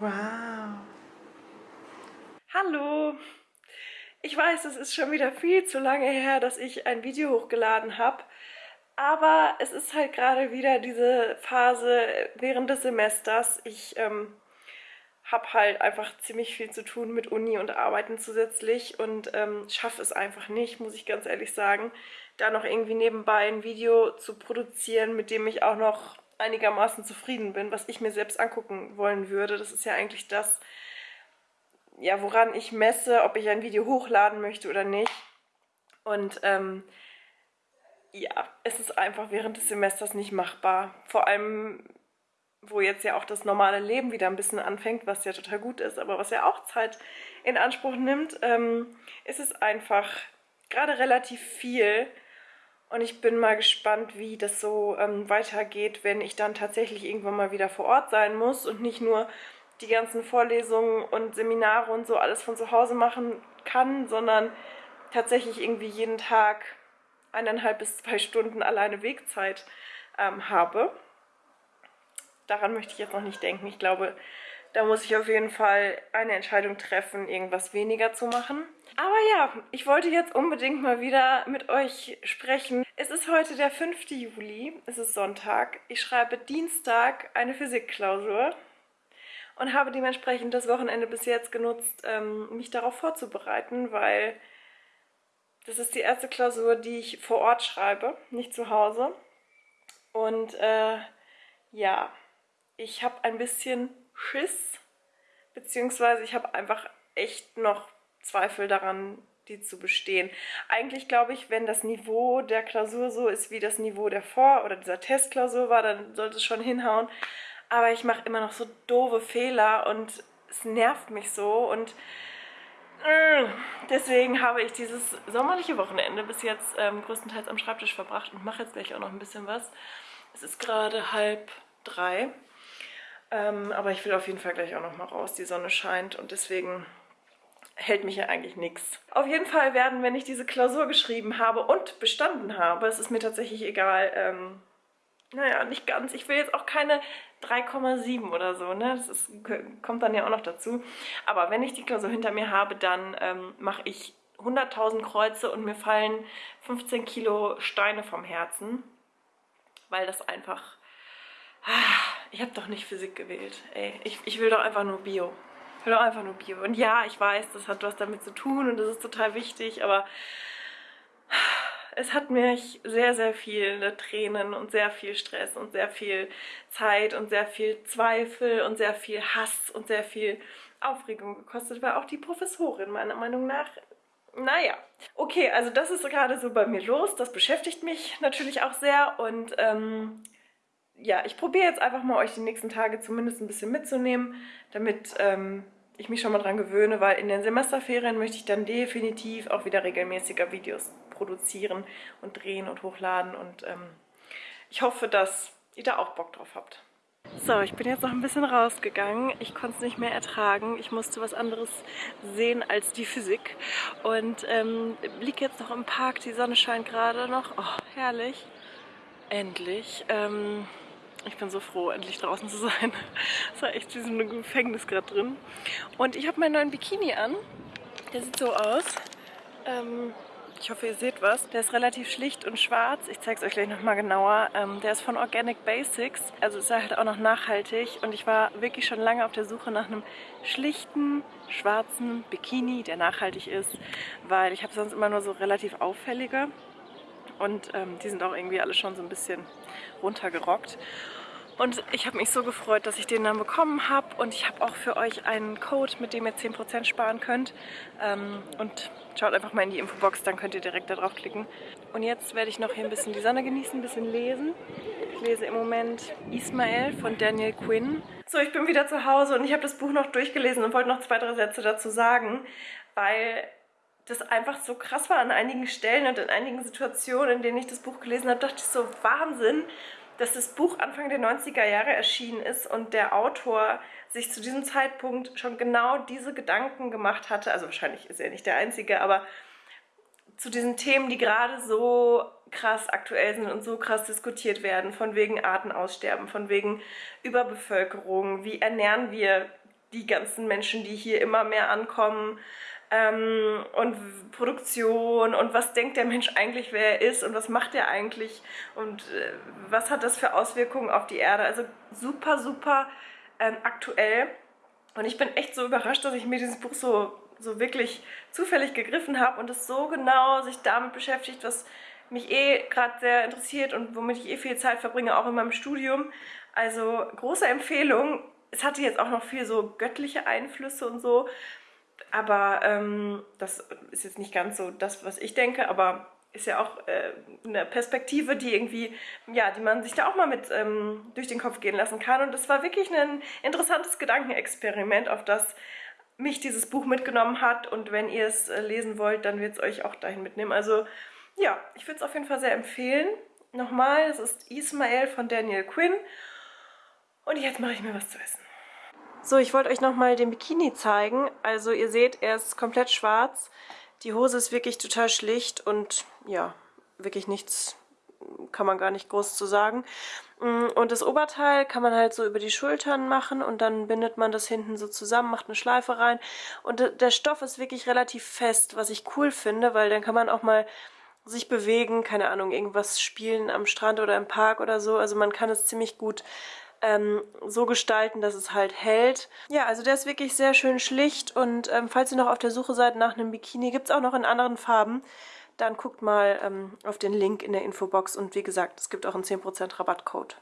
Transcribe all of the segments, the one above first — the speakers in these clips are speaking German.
Wow. Hallo. Ich weiß, es ist schon wieder viel zu lange her, dass ich ein Video hochgeladen habe. Aber es ist halt gerade wieder diese Phase während des Semesters. Ich ähm, habe halt einfach ziemlich viel zu tun mit Uni und Arbeiten zusätzlich und ähm, schaffe es einfach nicht, muss ich ganz ehrlich sagen, da noch irgendwie nebenbei ein Video zu produzieren, mit dem ich auch noch einigermaßen zufrieden bin, was ich mir selbst angucken wollen würde. Das ist ja eigentlich das, ja, woran ich messe, ob ich ein Video hochladen möchte oder nicht. Und ähm, ja, es ist einfach während des Semesters nicht machbar. Vor allem, wo jetzt ja auch das normale Leben wieder ein bisschen anfängt, was ja total gut ist, aber was ja auch Zeit in Anspruch nimmt, ähm, ist es einfach gerade relativ viel. Und ich bin mal gespannt, wie das so ähm, weitergeht, wenn ich dann tatsächlich irgendwann mal wieder vor Ort sein muss und nicht nur die ganzen Vorlesungen und Seminare und so alles von zu Hause machen kann, sondern tatsächlich irgendwie jeden Tag eineinhalb bis zwei Stunden alleine Wegzeit ähm, habe. Daran möchte ich jetzt noch nicht denken. Ich glaube, da muss ich auf jeden Fall eine Entscheidung treffen, irgendwas weniger zu machen. Aber ja, ich wollte jetzt unbedingt mal wieder mit euch sprechen. Es ist heute der 5. Juli, es ist Sonntag. Ich schreibe Dienstag eine Physikklausur und habe dementsprechend das Wochenende bis jetzt genutzt, ähm, mich darauf vorzubereiten, weil das ist die erste Klausur, die ich vor Ort schreibe, nicht zu Hause. Und äh, ja, ich habe ein bisschen Schiss, beziehungsweise ich habe einfach echt noch Zweifel daran, die zu bestehen. Eigentlich glaube ich, wenn das Niveau der Klausur so ist, wie das Niveau der Vor- oder dieser Testklausur war, dann sollte es schon hinhauen aber ich mache immer noch so doofe Fehler und es nervt mich so und äh, deswegen habe ich dieses sommerliche Wochenende bis jetzt ähm, größtenteils am Schreibtisch verbracht und mache jetzt gleich auch noch ein bisschen was. Es ist gerade halb drei, ähm, aber ich will auf jeden Fall gleich auch noch mal raus. Die Sonne scheint und deswegen hält mich ja eigentlich nichts. Auf jeden Fall werden, wenn ich diese Klausur geschrieben habe und bestanden habe, es ist mir tatsächlich egal, ähm, naja, nicht ganz. Ich will jetzt auch keine 3,7 oder so, ne? Das ist, kommt dann ja auch noch dazu. Aber wenn ich die Klausur hinter mir habe, dann ähm, mache ich 100.000 Kreuze und mir fallen 15 Kilo Steine vom Herzen. Weil das einfach... Ich habe doch nicht Physik gewählt. Ey, ich, ich will doch einfach nur Bio. Ich will doch einfach nur Bio. Und ja, ich weiß, das hat was damit zu tun und das ist total wichtig, aber es hat mich sehr, sehr viele Tränen und sehr viel Stress und sehr viel Zeit und sehr viel Zweifel und sehr viel Hass und sehr viel Aufregung gekostet, weil auch die Professorin meiner Meinung nach naja, okay, also das ist gerade so bei mir los. Das beschäftigt mich natürlich auch sehr und ähm, ja, ich probiere jetzt einfach mal euch die nächsten Tage zumindest ein bisschen mitzunehmen, damit ähm, ich mich schon mal dran gewöhne, weil in den Semesterferien möchte ich dann definitiv auch wieder regelmäßiger Videos produzieren und drehen und hochladen und ähm, ich hoffe, dass ihr da auch Bock drauf habt. So, ich bin jetzt noch ein bisschen rausgegangen. Ich konnte es nicht mehr ertragen. Ich musste was anderes sehen als die Physik. Und ähm, liege jetzt noch im Park. Die Sonne scheint gerade noch. Oh, herrlich. Endlich. Ähm, ich bin so froh, endlich draußen zu sein. Es war echt wie so ein Gefängnis gerade drin. Und ich habe meinen neuen Bikini an. Der sieht so aus. Ähm, ich hoffe, ihr seht was. Der ist relativ schlicht und schwarz. Ich zeige es euch gleich nochmal genauer. Ähm, der ist von Organic Basics. Also ist halt auch noch nachhaltig. Und ich war wirklich schon lange auf der Suche nach einem schlichten, schwarzen Bikini, der nachhaltig ist. Weil ich habe sonst immer nur so relativ auffällige. Und ähm, die sind auch irgendwie alle schon so ein bisschen runtergerockt. Und ich habe mich so gefreut, dass ich den dann bekommen habe. Und ich habe auch für euch einen Code, mit dem ihr 10% sparen könnt. Ähm, und schaut einfach mal in die Infobox, dann könnt ihr direkt da drauf klicken. Und jetzt werde ich noch hier ein bisschen die Sonne genießen, ein bisschen lesen. Ich lese im Moment Ismael von Daniel Quinn. So, ich bin wieder zu Hause und ich habe das Buch noch durchgelesen und wollte noch zwei, drei Sätze dazu sagen, weil das einfach so krass war an einigen Stellen und in einigen Situationen, in denen ich das Buch gelesen habe, dachte ich so, Wahnsinn, dass das Buch Anfang der 90er Jahre erschienen ist und der Autor sich zu diesem Zeitpunkt schon genau diese Gedanken gemacht hatte, also wahrscheinlich ist er nicht der Einzige, aber zu diesen Themen, die gerade so krass aktuell sind und so krass diskutiert werden, von wegen Artenaussterben, von wegen Überbevölkerung, wie ernähren wir die ganzen Menschen, die hier immer mehr ankommen ähm, und Produktion und was denkt der Mensch eigentlich, wer er ist und was macht er eigentlich und äh, was hat das für Auswirkungen auf die Erde. Also super, super ähm, aktuell. Und ich bin echt so überrascht, dass ich mir dieses Buch so, so wirklich zufällig gegriffen habe und es so genau sich damit beschäftigt, was mich eh gerade sehr interessiert und womit ich eh viel Zeit verbringe, auch in meinem Studium. Also große Empfehlung. Es hatte jetzt auch noch viel so göttliche Einflüsse und so. Aber ähm, das ist jetzt nicht ganz so das, was ich denke, aber ist ja auch äh, eine Perspektive, die irgendwie, ja, die man sich da auch mal mit ähm, durch den Kopf gehen lassen kann. Und es war wirklich ein interessantes Gedankenexperiment, auf das mich dieses Buch mitgenommen hat. Und wenn ihr es äh, lesen wollt, dann wird es euch auch dahin mitnehmen. Also ja, ich würde es auf jeden Fall sehr empfehlen. Nochmal, es ist Ismael von Daniel Quinn. Und jetzt mache ich mir was zu essen. So, ich wollte euch nochmal den Bikini zeigen. Also ihr seht, er ist komplett schwarz. Die Hose ist wirklich total schlicht und ja, wirklich nichts kann man gar nicht groß zu sagen. Mm, und das Oberteil kann man halt so über die Schultern machen und dann bindet man das hinten so zusammen, macht eine Schleife rein. Und der Stoff ist wirklich relativ fest, was ich cool finde, weil dann kann man auch mal sich bewegen, keine Ahnung, irgendwas spielen am Strand oder im Park oder so. Also man kann es ziemlich gut ähm, so gestalten, dass es halt hält. Ja, also der ist wirklich sehr schön schlicht und ähm, falls ihr noch auf der Suche seid nach einem Bikini, gibt es auch noch in anderen Farben. Dann guckt mal ähm, auf den Link in der Infobox und wie gesagt, es gibt auch einen 10% Rabattcode.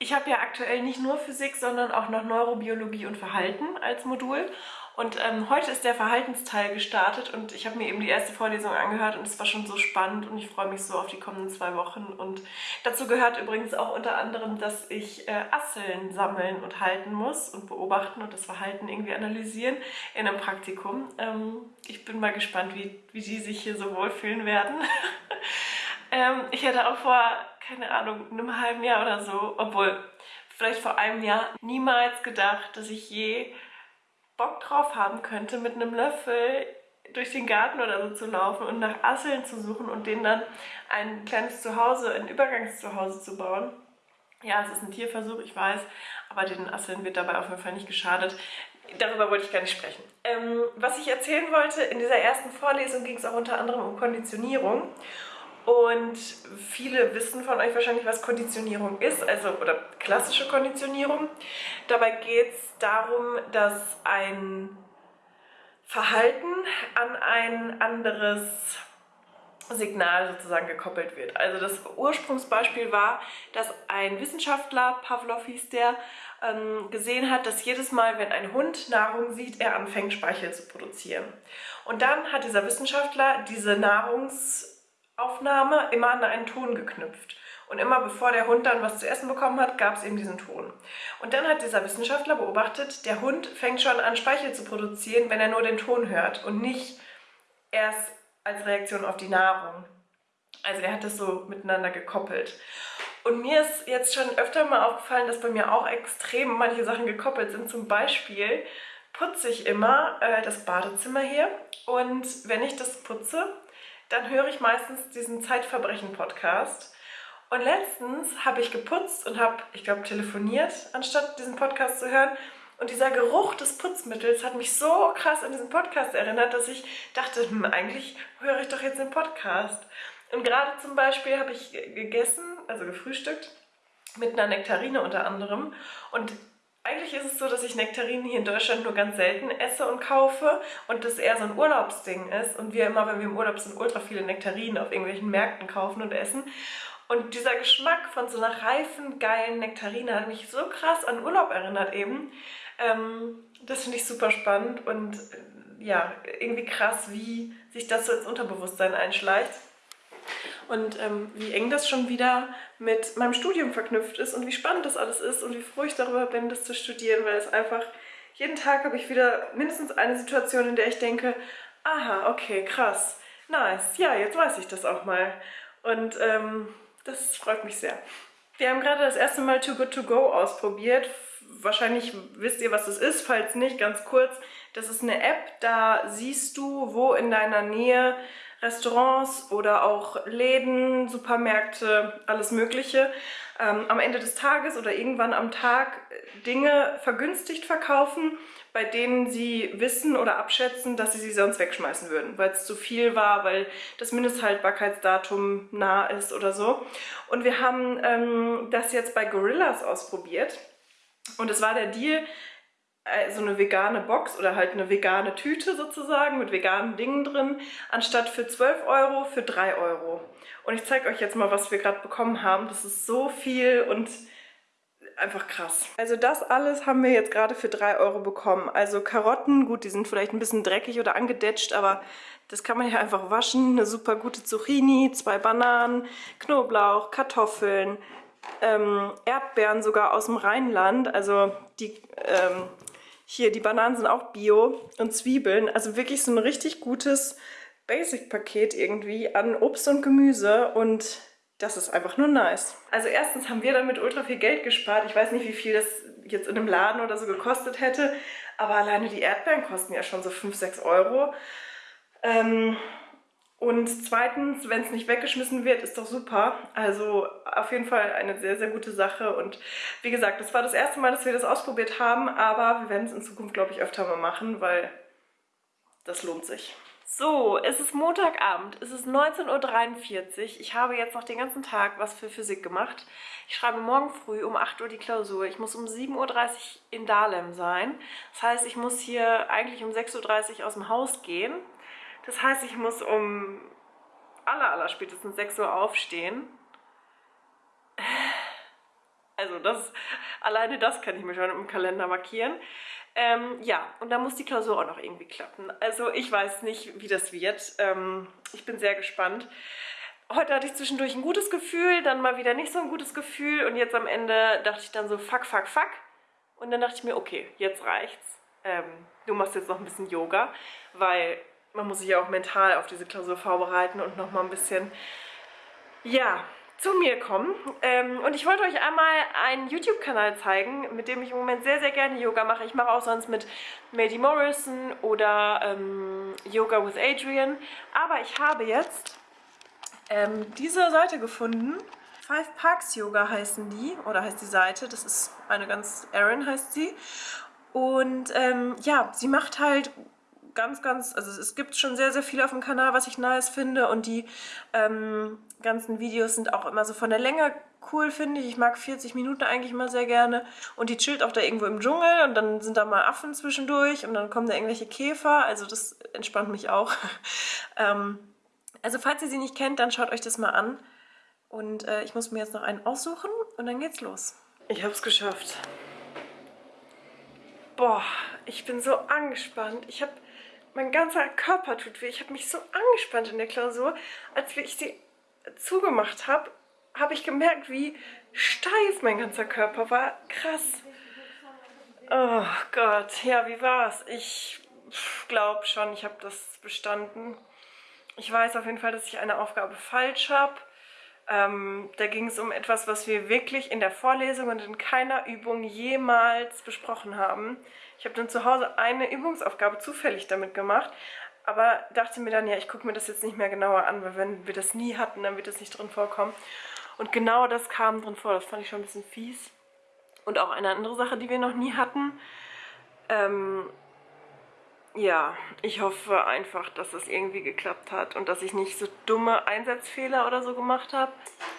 Ich habe ja aktuell nicht nur Physik, sondern auch noch Neurobiologie und Verhalten als Modul. Und ähm, heute ist der Verhaltensteil gestartet und ich habe mir eben die erste Vorlesung angehört und es war schon so spannend und ich freue mich so auf die kommenden zwei Wochen. Und dazu gehört übrigens auch unter anderem, dass ich äh, Asseln sammeln und halten muss und beobachten und das Verhalten irgendwie analysieren in einem Praktikum. Ähm, ich bin mal gespannt, wie, wie die sich hier so wohlfühlen werden. ähm, ich hätte auch vor, keine Ahnung, einem halben Jahr oder so, obwohl vielleicht vor einem Jahr niemals gedacht, dass ich je Bock drauf haben könnte, mit einem Löffel durch den Garten oder so zu laufen und nach Asseln zu suchen und denen dann ein kleines Zuhause, ein Übergangszuhause zu bauen. Ja, es ist ein Tierversuch, ich weiß, aber den Asseln wird dabei auf jeden Fall nicht geschadet. Darüber wollte ich gar nicht sprechen. Ähm, was ich erzählen wollte, in dieser ersten Vorlesung ging es auch unter anderem um Konditionierung. Und viele wissen von euch wahrscheinlich, was Konditionierung ist, also oder klassische Konditionierung. Dabei geht es darum, dass ein Verhalten an ein anderes Signal sozusagen gekoppelt wird. Also das Ursprungsbeispiel war, dass ein Wissenschaftler, Pavlov hieß der, ähm, gesehen hat, dass jedes Mal, wenn ein Hund Nahrung sieht, er anfängt Speichel zu produzieren. Und dann hat dieser Wissenschaftler diese Nahrungs Aufnahme immer an einen Ton geknüpft. Und immer bevor der Hund dann was zu essen bekommen hat, gab es eben diesen Ton. Und dann hat dieser Wissenschaftler beobachtet, der Hund fängt schon an Speichel zu produzieren, wenn er nur den Ton hört und nicht erst als Reaktion auf die Nahrung. Also er hat das so miteinander gekoppelt. Und mir ist jetzt schon öfter mal aufgefallen, dass bei mir auch extrem manche Sachen gekoppelt sind. Zum Beispiel putze ich immer äh, das Badezimmer hier und wenn ich das putze, dann höre ich meistens diesen Zeitverbrechen-Podcast. Und letztens habe ich geputzt und habe, ich glaube, telefoniert, anstatt diesen Podcast zu hören. Und dieser Geruch des Putzmittels hat mich so krass an diesen Podcast erinnert, dass ich dachte, hm, eigentlich höre ich doch jetzt den Podcast. Und gerade zum Beispiel habe ich gegessen, also gefrühstückt, mit einer Nektarine unter anderem. Und eigentlich ist es so, dass ich Nektarinen hier in Deutschland nur ganz selten esse und kaufe und das eher so ein Urlaubsding ist und wir immer, wenn wir im Urlaub sind, ultra viele Nektarinen auf irgendwelchen Märkten kaufen und essen. Und dieser Geschmack von so einer reifen, geilen Nektarine hat mich so krass an Urlaub erinnert eben. Ähm, das finde ich super spannend und äh, ja, irgendwie krass, wie sich das so ins Unterbewusstsein einschleicht und ähm, wie eng das schon wieder mit meinem Studium verknüpft ist und wie spannend das alles ist und wie froh ich darüber bin, das zu studieren, weil es einfach, jeden Tag habe ich wieder mindestens eine Situation, in der ich denke, aha, okay, krass, nice, ja, jetzt weiß ich das auch mal. Und ähm, das freut mich sehr. Wir haben gerade das erste Mal Too Good To Go ausprobiert. Wahrscheinlich wisst ihr, was das ist, falls nicht, ganz kurz. Das ist eine App, da siehst du, wo in deiner Nähe Restaurants oder auch Läden, Supermärkte, alles mögliche ähm, am Ende des Tages oder irgendwann am Tag Dinge vergünstigt verkaufen, bei denen sie wissen oder abschätzen, dass sie sie sonst wegschmeißen würden, weil es zu viel war, weil das Mindesthaltbarkeitsdatum nah ist oder so. Und wir haben ähm, das jetzt bei Gorillas ausprobiert und es war der Deal, äh, so eine vegane Box oder halt eine vegane Tüte sozusagen mit veganen Dingen drin, anstatt für 12 Euro für 3 Euro. Und ich zeige euch jetzt mal, was wir gerade bekommen haben. Das ist so viel und einfach krass. Also das alles haben wir jetzt gerade für 3 Euro bekommen. Also Karotten, gut, die sind vielleicht ein bisschen dreckig oder angedetscht, aber das kann man ja einfach waschen. Eine super gute Zucchini, zwei Bananen, Knoblauch, Kartoffeln, ähm, Erdbeeren sogar aus dem Rheinland. Also die, ähm, hier, die Bananen sind auch bio und Zwiebeln. Also wirklich so ein richtig gutes Basic-Paket irgendwie an Obst und Gemüse und das ist einfach nur nice. Also erstens haben wir damit ultra viel Geld gespart. Ich weiß nicht, wie viel das jetzt in einem Laden oder so gekostet hätte, aber alleine die Erdbeeren kosten ja schon so 5, 6 Euro. Ähm, und zweitens, wenn es nicht weggeschmissen wird, ist doch super. Also auf jeden Fall eine sehr, sehr gute Sache. Und wie gesagt, das war das erste Mal, dass wir das ausprobiert haben, aber wir werden es in Zukunft, glaube ich, öfter mal machen, weil das lohnt sich. So, es ist Montagabend, es ist 19.43 Uhr. Ich habe jetzt noch den ganzen Tag was für Physik gemacht. Ich schreibe morgen früh um 8 Uhr die Klausur. Ich muss um 7.30 Uhr in Dahlem sein. Das heißt, ich muss hier eigentlich um 6.30 Uhr aus dem Haus gehen. Das heißt, ich muss um aller, aller spätestens 6 Uhr aufstehen. Also das, alleine das kann ich mir schon im Kalender markieren. Ähm, ja, und dann muss die Klausur auch noch irgendwie klappen. Also ich weiß nicht, wie das wird. Ähm, ich bin sehr gespannt. Heute hatte ich zwischendurch ein gutes Gefühl, dann mal wieder nicht so ein gutes Gefühl und jetzt am Ende dachte ich dann so fuck, fuck, fuck. Und dann dachte ich mir, okay, jetzt reicht's. Ähm, du machst jetzt noch ein bisschen Yoga, weil man muss sich ja auch mental auf diese Klausur vorbereiten und nochmal ein bisschen, ja, zu mir kommen. Ähm, und ich wollte euch einmal einen YouTube-Kanal zeigen, mit dem ich im Moment sehr, sehr gerne Yoga mache. Ich mache auch sonst mit Maddie Morrison oder ähm, Yoga with Adrian. Aber ich habe jetzt ähm, diese Seite gefunden. Five Parks Yoga heißen die, oder heißt die Seite. Das ist eine ganz, Erin heißt sie. Und ähm, ja, sie macht halt ganz, ganz, also es gibt schon sehr, sehr viel auf dem Kanal, was ich nice finde und die ähm, ganzen Videos sind auch immer so von der Länge cool, finde ich. Ich mag 40 Minuten eigentlich immer sehr gerne und die chillt auch da irgendwo im Dschungel und dann sind da mal Affen zwischendurch und dann kommen da irgendwelche Käfer, also das entspannt mich auch. ähm, also falls ihr sie nicht kennt, dann schaut euch das mal an und äh, ich muss mir jetzt noch einen aussuchen und dann geht's los. Ich habe es geschafft. Boah, ich bin so angespannt. Ich habe mein ganzer Körper tut weh. Ich habe mich so angespannt in der Klausur. Als ich sie zugemacht habe, habe ich gemerkt, wie steif mein ganzer Körper war. Krass. Oh Gott, ja, wie war's? Ich glaube schon, ich habe das bestanden. Ich weiß auf jeden Fall, dass ich eine Aufgabe falsch habe. Ähm, da ging es um etwas, was wir wirklich in der Vorlesung und in keiner Übung jemals besprochen haben. Ich habe dann zu Hause eine Übungsaufgabe zufällig damit gemacht, aber dachte mir dann, ja, ich gucke mir das jetzt nicht mehr genauer an, weil wenn wir das nie hatten, dann wird das nicht drin vorkommen. Und genau das kam drin vor, das fand ich schon ein bisschen fies. Und auch eine andere Sache, die wir noch nie hatten. Ähm, ja, ich hoffe einfach, dass es irgendwie geklappt hat und dass ich nicht so dumme Einsatzfehler oder so gemacht habe.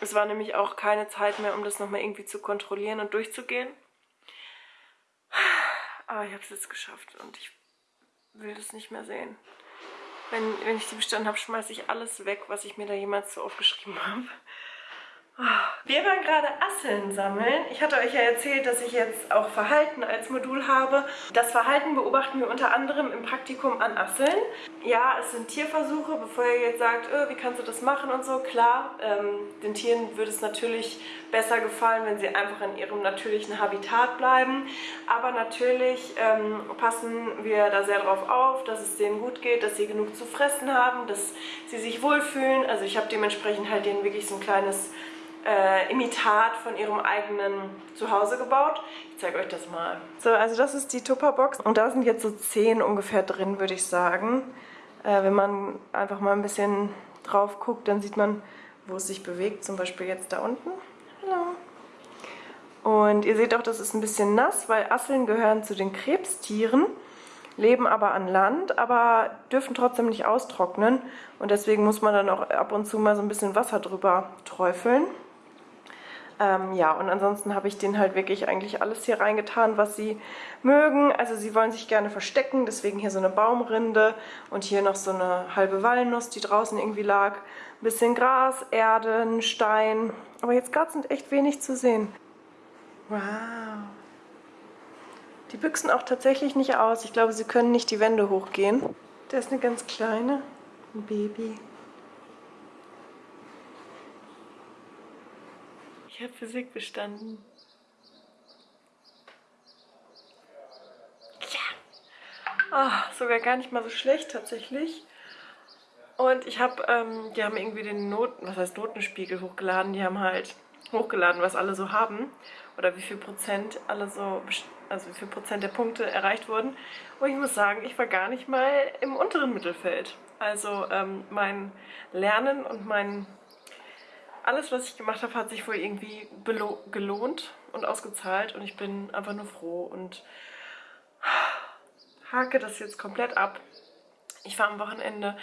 Es war nämlich auch keine Zeit mehr, um das nochmal irgendwie zu kontrollieren und durchzugehen. Aber ich habe es jetzt geschafft und ich will das nicht mehr sehen. Wenn, wenn ich die bestanden habe, schmeiße ich alles weg, was ich mir da jemals so aufgeschrieben habe. Wir waren gerade Asseln sammeln. Ich hatte euch ja erzählt, dass ich jetzt auch Verhalten als Modul habe. Das Verhalten beobachten wir unter anderem im Praktikum an Asseln. Ja, es sind Tierversuche, bevor ihr jetzt sagt, oh, wie kannst du das machen und so. Klar, ähm, den Tieren würde es natürlich besser gefallen, wenn sie einfach in ihrem natürlichen Habitat bleiben. Aber natürlich ähm, passen wir da sehr drauf auf, dass es denen gut geht, dass sie genug zu fressen haben, dass sie sich wohlfühlen. Also ich habe dementsprechend halt denen wirklich so ein kleines äh, Imitat von ihrem eigenen Zuhause gebaut. Ich zeige euch das mal. So, also das ist die Tupperbox und da sind jetzt so 10 ungefähr drin, würde ich sagen. Äh, wenn man einfach mal ein bisschen drauf guckt, dann sieht man, wo es sich bewegt. Zum Beispiel jetzt da unten. Hallo. Und ihr seht auch, das ist ein bisschen nass, weil Asseln gehören zu den Krebstieren, leben aber an Land, aber dürfen trotzdem nicht austrocknen. Und deswegen muss man dann auch ab und zu mal so ein bisschen Wasser drüber träufeln. Ähm, ja, und ansonsten habe ich denen halt wirklich eigentlich alles hier reingetan, was sie mögen. Also sie wollen sich gerne verstecken, deswegen hier so eine Baumrinde und hier noch so eine halbe Walnuss, die draußen irgendwie lag. Ein bisschen Gras, Erde, ein Stein. Aber jetzt gerade sind echt wenig zu sehen. Wow. Die büchsen auch tatsächlich nicht aus. Ich glaube, sie können nicht die Wände hochgehen. Da ist eine ganz kleine, ein Baby. Habe Physik bestanden. Ja. Oh, sogar gar nicht mal so schlecht tatsächlich. Und ich habe, ähm, die haben irgendwie den Noten, was heißt Notenspiegel hochgeladen. Die haben halt hochgeladen, was alle so haben oder wie viel Prozent alle so, also wie viel Prozent der Punkte erreicht wurden. Und ich muss sagen, ich war gar nicht mal im unteren Mittelfeld. Also ähm, mein Lernen und mein alles, was ich gemacht habe, hat sich wohl irgendwie gelohnt und ausgezahlt und ich bin einfach nur froh und hake das jetzt komplett ab. Ich fahre am Wochenende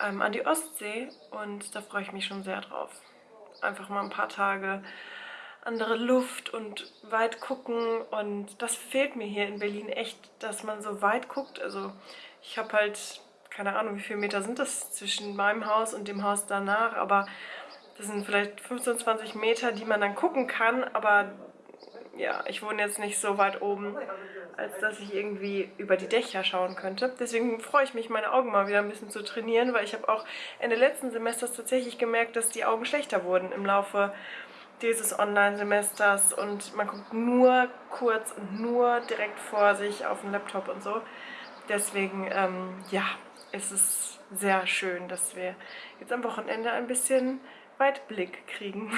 ähm, an die Ostsee und da freue ich mich schon sehr drauf. Einfach mal ein paar Tage andere Luft und weit gucken und das fehlt mir hier in Berlin echt, dass man so weit guckt. Also ich habe halt, keine Ahnung, wie viele Meter sind das zwischen meinem Haus und dem Haus danach, aber das sind vielleicht 15, 20 Meter, die man dann gucken kann, aber ja, ich wohne jetzt nicht so weit oben, als dass ich irgendwie über die Dächer schauen könnte. Deswegen freue ich mich, meine Augen mal wieder ein bisschen zu trainieren, weil ich habe auch Ende letzten Semesters tatsächlich gemerkt, dass die Augen schlechter wurden im Laufe dieses Online-Semesters und man guckt nur kurz und nur direkt vor sich auf dem Laptop und so. Deswegen, ähm, ja, ist es sehr schön, dass wir jetzt am Wochenende ein bisschen Weitblick kriegen.